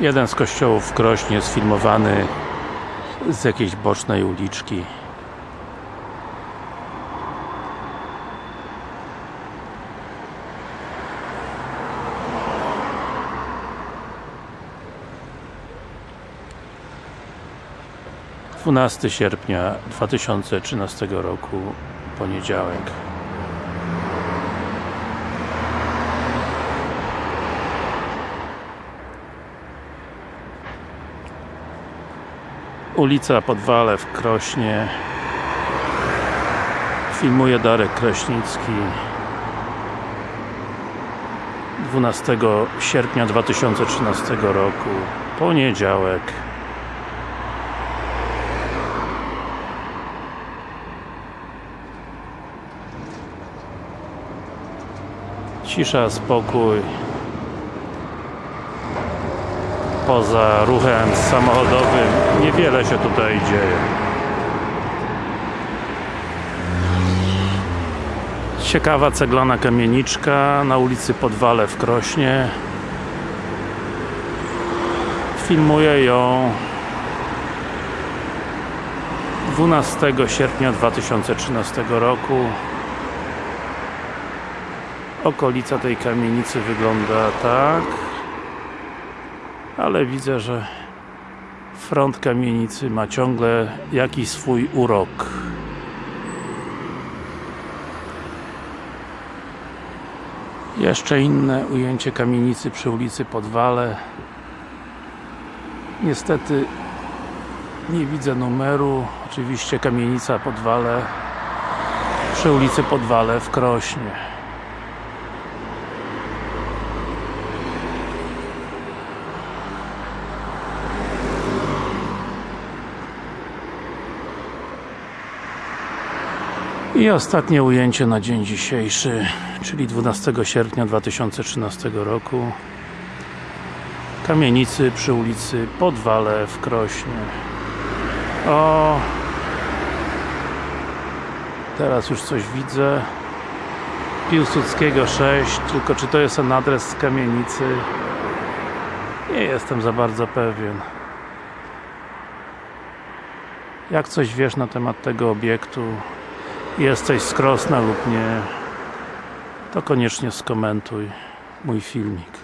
Jeden z kościołów w Krośnie sfilmowany z jakiejś bocznej uliczki. Dwunasty sierpnia 2013 roku, poniedziałek. Ulica Podwale w Krośnie. Filmuje Darek Kraśnicki 12 sierpnia 2013 roku. Poniedziałek. Cisza, spokój poza ruchem samochodowym niewiele się tutaj dzieje. Ciekawa ceglana kamieniczka na ulicy Podwale w Krośnie. Filmuję ją 12 sierpnia 2013 roku. Okolica tej kamienicy wygląda tak ale widzę, że front kamienicy ma ciągle jakiś swój urok. Jeszcze inne ujęcie kamienicy przy ulicy Podwale. Niestety nie widzę numeru. Oczywiście kamienica Podwale przy ulicy Podwale w Krośnie I ostatnie ujęcie na dzień dzisiejszy, czyli 12 sierpnia 2013 roku. Kamienicy przy ulicy Podwale w Krośnie. O teraz już coś widzę. Piłsudskiego 6 tylko czy to jest ten adres kamienicy? Nie jestem za bardzo pewien. Jak coś wiesz na temat tego obiektu jesteś z Krosna lub nie to koniecznie skomentuj mój filmik